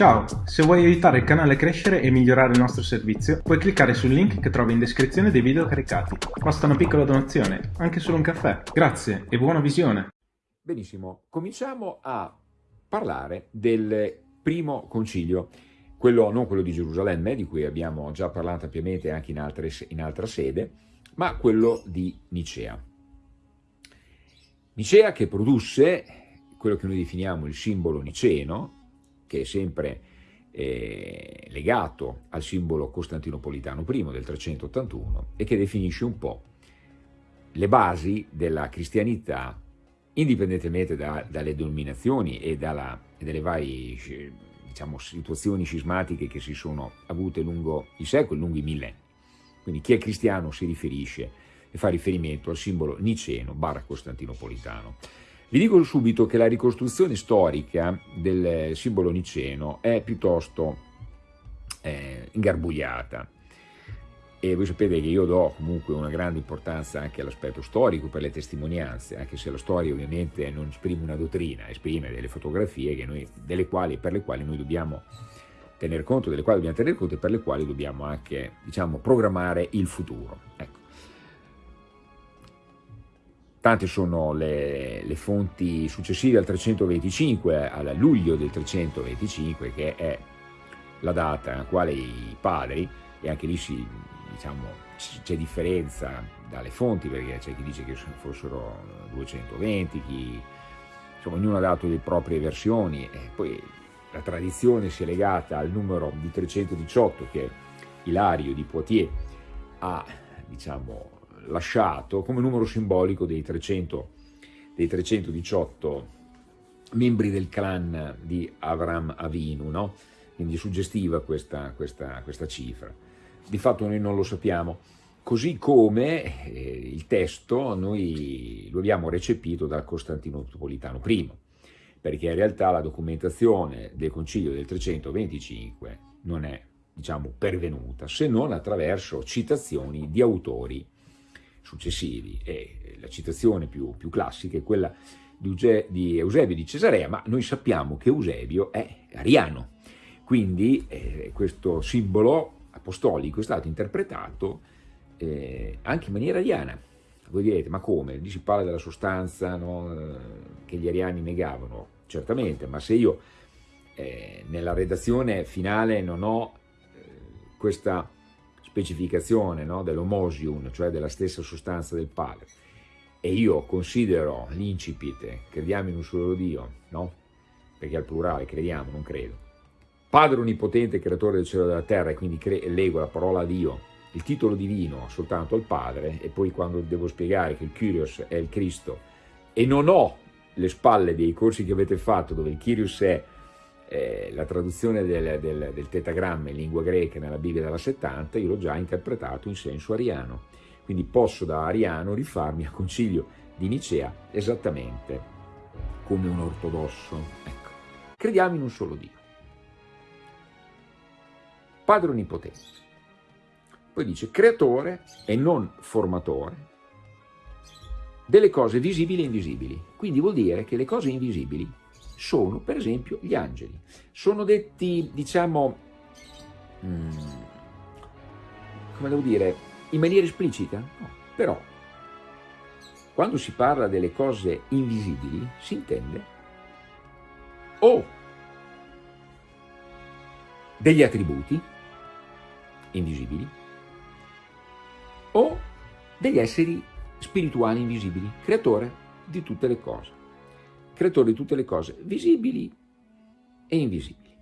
Ciao, se vuoi aiutare il canale a crescere e migliorare il nostro servizio, puoi cliccare sul link che trovi in descrizione dei video caricati. Basta una piccola donazione, anche solo un caffè. Grazie e buona visione! Benissimo, cominciamo a parlare del primo concilio, quello, non quello di Gerusalemme, di cui abbiamo già parlato ampiamente anche in, altre, in altra sede, ma quello di Nicea. Nicea che produsse quello che noi definiamo il simbolo niceno, che è sempre eh, legato al simbolo costantinopolitano I del 381 e che definisce un po' le basi della cristianità indipendentemente da, dalle dominazioni e, dalla, dalle varie diciamo, situazioni scismatiche che si sono avute lungo i secoli, lungo i millenni. Quindi chi è cristiano si riferisce e fa riferimento al simbolo niceno barra costantinopolitano. Vi dico subito che la ricostruzione storica del simbolo niceno è piuttosto eh, ingarbugliata e voi sapete che io do comunque una grande importanza anche all'aspetto storico per le testimonianze, anche se la storia ovviamente non esprime una dottrina, esprime delle fotografie noi, delle quali, per le quali noi dobbiamo tener conto, delle quali dobbiamo tener conto e per le quali dobbiamo anche diciamo, programmare il futuro. Ecco. Tante sono le, le, fonti successive al 325, al luglio del 325, che è la data nella quale i padri, e anche lì si, diciamo, c'è differenza dalle fonti, perché c'è chi dice che fossero 220, chi, insomma, ognuno ha dato le proprie versioni, e poi la tradizione si è legata al numero di 318 che Ilario di Poitiers ha, diciamo, lasciato come numero simbolico dei, 300, dei 318 membri del clan di Avram Avinu, no? quindi suggestiva questa, questa, questa, cifra. Di fatto noi non lo sappiamo, così come eh, il testo noi lo abbiamo recepito dal Costantinopolitano I, perché in realtà la documentazione del Concilio del 325 non è diciamo, pervenuta, se non attraverso citazioni di autori successivi e la citazione più, più classica è quella di, Eusebio di Cesarea, ma noi sappiamo che Eusebio è ariano, quindi eh, questo simbolo apostolico è stato interpretato eh, anche in maniera ariana. Voi direte, ma come? Lì si parla della sostanza no? Eh, che gli ariani negavano, certamente, ma se io eh, nella redazione finale non ho eh, questa specificazione no, dell'homosium, cioè della stessa sostanza del Padre, e io considero l'incipit, crediamo in un solo Dio, no? perché al plurale crediamo, non credo, Padre Onnipotente, Creatore del cielo e della terra, e quindi leggo la parola Dio, il titolo divino soltanto al Padre, e poi quando devo spiegare che il Kyrios è il Cristo, e non ho le spalle dei corsi che avete fatto, dove il Kyrios è eh, la traduzione del, del, del, tetagramma in lingua greca nella Bibbia della 70, io l'ho già interpretato in senso ariano. Quindi posso da ariano rifarmi al concilio di Nicea esattamente come un ortodosso. Ecco. Crediamo in un solo Dio. Padre Onnipotente. Poi dice creatore e non formatore delle cose visibili e invisibili. Quindi vuol dire che le cose invisibili sono per esempio gli angeli. Sono detti, diciamo, hmm, come devo dire, in maniera esplicita? No, però quando si parla delle cose invisibili si intende o degli attributi invisibili o degli esseri spirituali invisibili, creatore di tutte le cose creatore di tutte le cose, visibili e invisibili.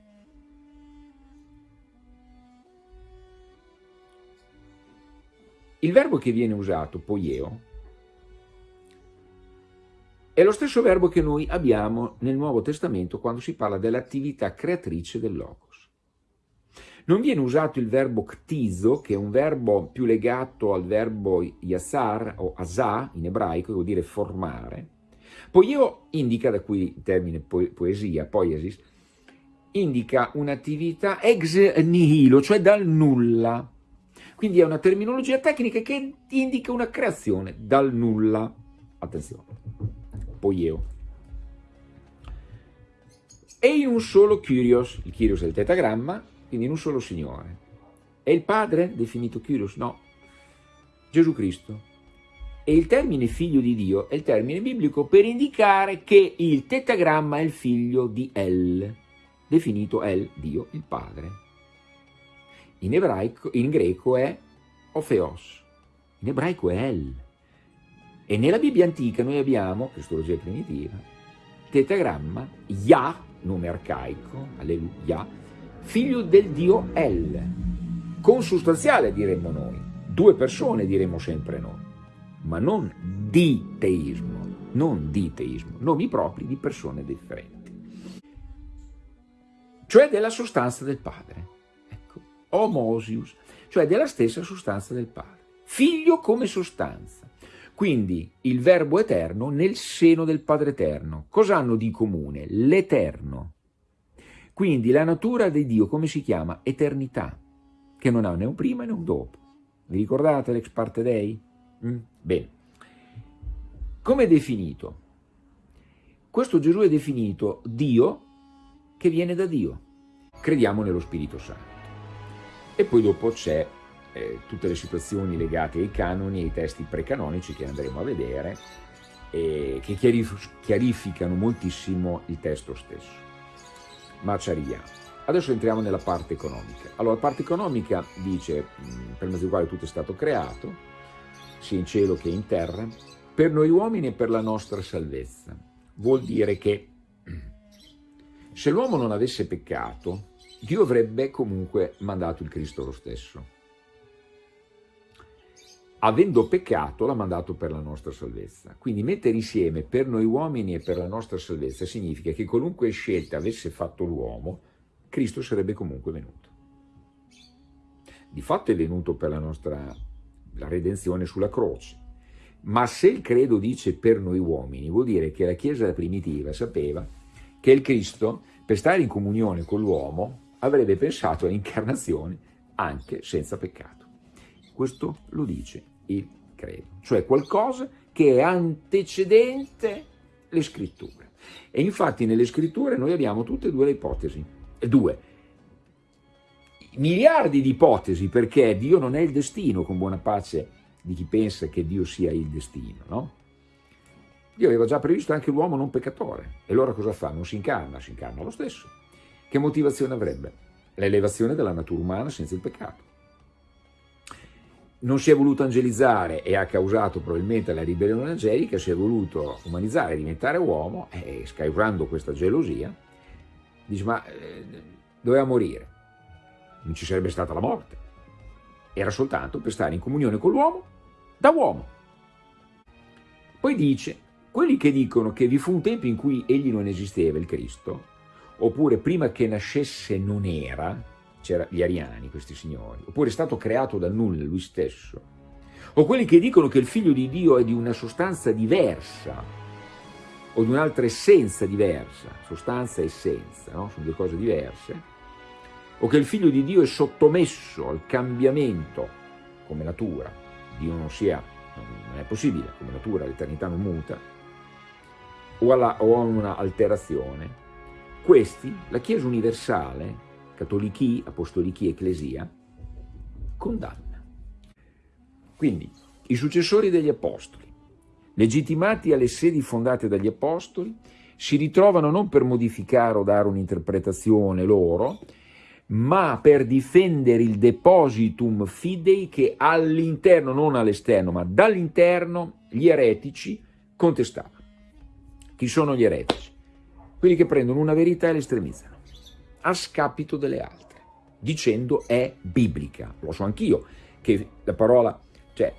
Il verbo che viene usato, poieo, è lo stesso verbo che noi abbiamo nel Nuovo Testamento quando si parla dell'attività creatrice del Logos. Non viene usato il verbo ctizo, che è un verbo più legato al verbo yasar o asà in ebraico, che vuol dire formare, Poio indica, da qui il termine poesia, poiesis, indica un'attività ex nihilo, cioè dal nulla. Quindi è una terminologia tecnica che indica una creazione dal nulla. Attenzione, poieo. e in un solo Kyrios, il Kyrios è il tetagramma, quindi in un solo Signore. È il Padre definito Kyrios? No, Gesù Cristo. E il termine figlio di Dio è il termine biblico per indicare che il tetagramma è il figlio di El, definito El, Dio, il Padre. In, ebraico, in greco è Ofeos, in ebraico è El. E nella Bibbia antica noi abbiamo, cristologia primitiva, tetagramma, Yah, nome arcaico, alleluia, figlio del Dio El, consustanziale diremmo noi, due persone diremmo sempre noi, ma non di teismo, non di teismo, nomi propri di persone differenti, cioè della sostanza del Padre, ecco, homosius, cioè della stessa sostanza del Padre, figlio come sostanza, quindi il verbo eterno nel seno del Padre eterno. Cosa hanno di comune? L'eterno. Quindi la natura di Dio come si chiama? Eternità, che non ha né un prima né un dopo. Vi ricordate l'ex parte dei? Mm? Bene. Come è definito? Questo Gesù è definito Dio che viene da Dio. Crediamo nello Spirito Santo. E poi dopo c'è eh, tutte le situazioni legate ai canoni ai testi precanonici che andremo a vedere e che chiarif chiarificano moltissimo il testo stesso. Ma ci arriviamo. Adesso entriamo nella parte economica. Allora, la parte economica dice, mm, per mezzo del quale tutto è stato creato, sia in cielo che in terra, per noi uomini e per la nostra salvezza. Vuol dire che se l'uomo non avesse peccato, Dio avrebbe comunque mandato il Cristo lo stesso avendo peccato l'ha mandato per la nostra salvezza. Quindi mettere insieme per noi uomini e per la nostra salvezza significa che qualunque scelta avesse fatto l'uomo, Cristo sarebbe comunque venuto. Di fatto è venuto per la nostra la redenzione sulla croce, ma se il credo dice per noi uomini, vuol dire che la Chiesa primitiva sapeva che il Cristo, per stare in comunione con l'uomo, avrebbe pensato all'incarnazione anche senza peccato. Questo lo dice il credo, cioè qualcosa che è antecedente le scritture. E infatti nelle scritture noi abbiamo tutte e due le ipotesi, due, miliardi di ipotesi perché Dio non è il destino, con buona pace di chi pensa che Dio sia il destino, no? Dio aveva già previsto anche l'uomo non peccatore, e allora cosa fa? Non si incarna, si incarna lo stesso. Che motivazione avrebbe? L'elevazione della natura umana senza il peccato non si è voluto angelizzare e ha causato probabilmente la ribellione angelica, si è voluto umanizzare, diventare uomo e scausando questa gelosia dice ma eh, doveva morire, non ci sarebbe stata la morte, era soltanto per stare in comunione con l'uomo da uomo. Poi dice, quelli che dicono che vi fu un tempo in cui egli non esisteva, il Cristo, oppure prima che nascesse non era, c'erano gli ariani, questi signori, oppure è stato creato dal nulla lui stesso, o quelli che dicono che il figlio di Dio è di una sostanza diversa, o di un'altra essenza diversa, sostanza e essenza, no? sono due cose diverse, o che il figlio di Dio è sottomesso al cambiamento come natura, Dio non sia, non è possibile, come natura l'eternità non muta, o, a una alterazione, questi, la Chiesa universale, cattolichi, apostolichi, ecclesia, condanna. Quindi i successori degli apostoli, legittimati alle sedi fondate dagli apostoli, si ritrovano non per modificare o dare un'interpretazione loro, ma per difendere il depositum fidei che all'interno, non all'esterno, ma dall'interno, gli eretici contestavano. Chi sono gli eretici? Quelli che prendono una verità e l'estremizzano a scapito delle altre, dicendo è biblica. Lo so anch'io, che la parola, cioè,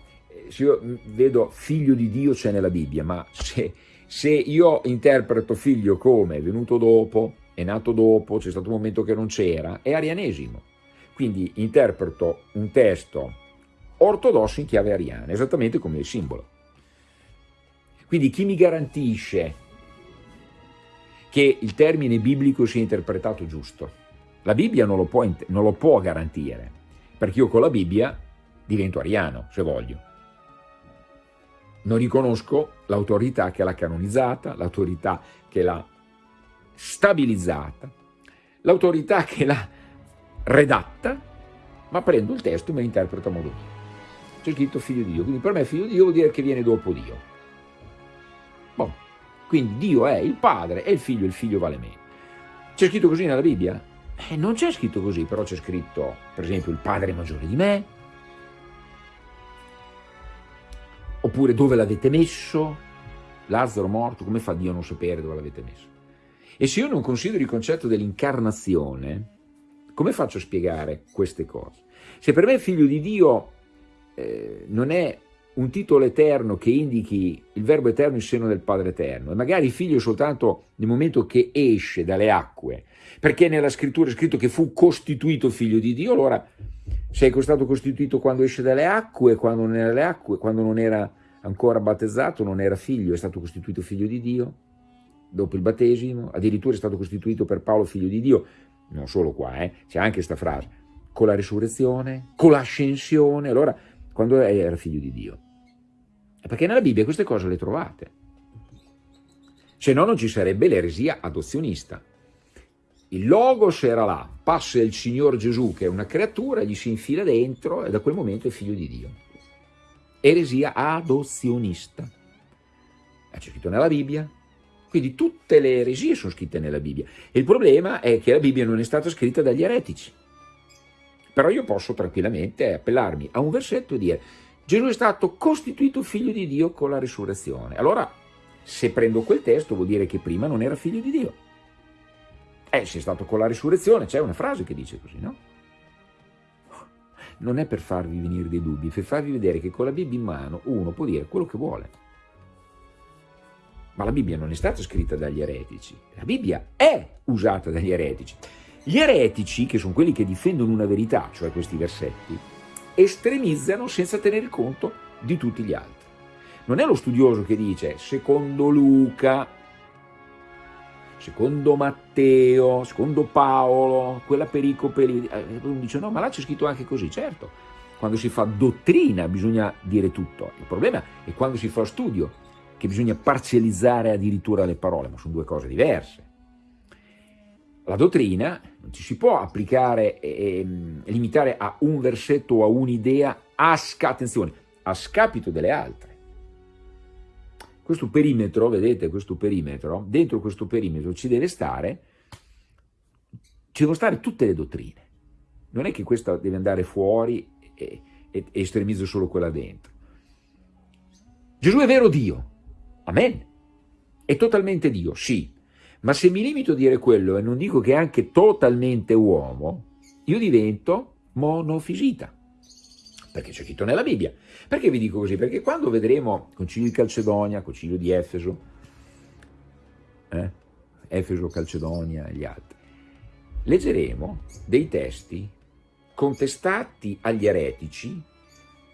se io vedo figlio di Dio c'è nella Bibbia, ma se, se io interpreto figlio come è venuto dopo, è nato dopo, c'è stato un momento che non c'era, è arianesimo. Quindi interpreto un testo ortodosso in chiave ariana, esattamente come il simbolo. Quindi chi mi garantisce che il termine biblico sia interpretato giusto. La Bibbia non lo può, non lo può garantire, perché io con la Bibbia divento ariano, se voglio. Non riconosco l'autorità che l'ha canonizzata, l'autorità che l'ha stabilizzata, l'autorità che l'ha redatta, ma prendo il testo e me lo interpreto a modo mio. C'è scritto figlio di Dio, quindi per me figlio di Dio vuol dire che viene dopo Dio. Bon. Quindi Dio è il padre e il figlio, il figlio vale meno. C'è scritto così nella Bibbia? Eh, non c'è scritto così, però c'è scritto, per esempio, il padre maggiore di me, oppure dove l'avete messo, Lazzaro morto, come fa Dio a non sapere dove l'avete messo? E se io non considero il concetto dell'incarnazione, come faccio a spiegare queste cose? Se per me figlio di Dio eh, non è un titolo eterno che indichi il verbo eterno in seno del Padre eterno, e magari figlio soltanto nel momento che esce dalle acque, perché nella scrittura è scritto che fu costituito figlio di Dio, allora sei stato costituito quando esce dalle acque, quando non era, acque, quando non era ancora battezzato, non era figlio, è stato costituito figlio di Dio, dopo il battesimo, addirittura è stato costituito per Paolo figlio di Dio, non solo qua, eh, c'è anche questa frase, con la risurrezione, con l'ascensione, allora quando era figlio di Dio? Perché nella Bibbia queste cose le trovate, se no non ci sarebbe l'eresia adozionista. Il Logos era là, passa il Signor Gesù che è una creatura, gli si infila dentro e da quel momento è figlio di Dio. Eresia adozionista. C'è scritto nella Bibbia, quindi tutte le eresie sono scritte nella Bibbia. Il problema è che la Bibbia non è stata scritta dagli eretici. Però io posso tranquillamente appellarmi a un versetto e dire Gesù è stato costituito figlio di Dio con la risurrezione. Allora, se prendo quel testo vuol dire che prima non era figlio di Dio. Eh, se è stato con la risurrezione, c'è una frase che dice così, no? Non è per farvi venire dei dubbi, per farvi vedere che con la Bibbia in mano uno può dire quello che vuole. Ma la Bibbia non è stata scritta dagli eretici, la Bibbia è usata dagli eretici. Gli eretici, che sono quelli che difendono una verità, cioè questi versetti, estremizzano senza tenere conto di tutti gli altri. Non è lo studioso che dice, secondo Luca, secondo Matteo, secondo Paolo, quella pericope lì, eh, dice no, ma là c'è scritto anche così, certo, quando si fa dottrina bisogna dire tutto, il problema è quando si fa studio, che bisogna parzializzare addirittura le parole, ma sono due cose diverse. La dottrina non ci si può applicare e, e limitare a un versetto o a un'idea a, attenzione, a scapito delle altre. Questo perimetro, vedete questo perimetro, dentro questo perimetro ci deve stare, ci devono stare tutte le dottrine. Non è che questa deve andare fuori e, e, e estremizzo solo quella dentro. Gesù è vero Dio, Amen. È totalmente Dio, sì. Ma se mi limito a dire quello e non dico che è anche totalmente uomo, io divento monofisita. Perché c'è scritto nella Bibbia. Perché vi dico così? Perché quando vedremo Concilio di Calcedonia, Concilio di Efeso, eh? Efeso, Calcedonia e gli altri, leggeremo dei testi contestati agli eretici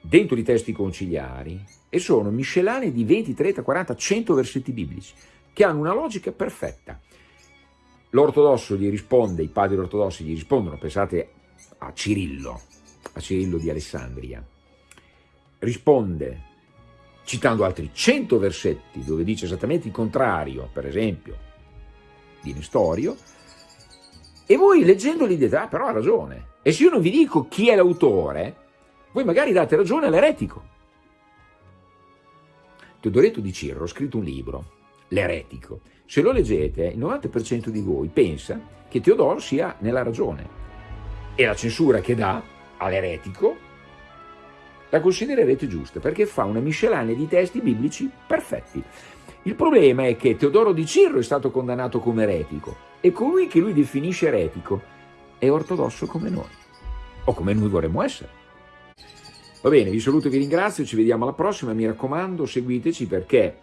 dentro i testi conciliari e sono miscellanee di 20, 30, 40, 100 versetti biblici che hanno una logica perfetta. L'ortodosso gli risponde, i padri ortodossi gli rispondono, pensate a Cirillo, a Cirillo di Alessandria, risponde citando altri 100 versetti dove dice esattamente il contrario, per esempio, di Nestorio, e voi leggendoli dite, ah però ha ragione. E se io non vi dico chi è l'autore, voi magari date ragione all'eretico. Teodoreto di Cirro ha scritto un libro, L'eretico. Se lo leggete, il 90% di voi pensa che Teodoro sia nella ragione e la censura che dà all'eretico la considererete giusta perché fa una miscellanea di testi biblici perfetti. Il problema è che Teodoro di Cirro è stato condannato come eretico e colui che lui definisce eretico è ortodosso come noi o come noi vorremmo essere. Va bene, vi saluto e vi ringrazio, ci vediamo alla prossima, mi raccomando seguiteci perché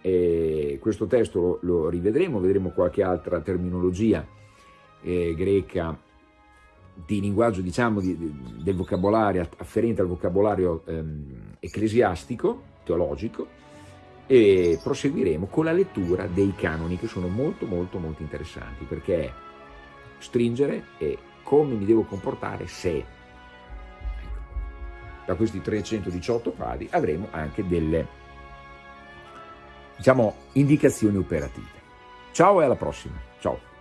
eh, questo testo lo, lo, rivedremo, vedremo qualche altra terminologia eh, greca di linguaggio, diciamo, di, di, del vocabolario, afferente al vocabolario ehm, ecclesiastico, teologico, e proseguiremo con la lettura dei canoni che sono molto molto molto interessanti perché stringere e come mi devo comportare se da questi 318 padi avremo anche delle diciamo, indicazioni operative. Ciao e alla prossima! Ciao.